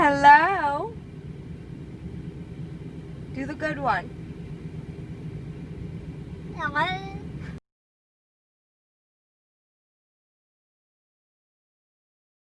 Hello. Do the good one. Hello.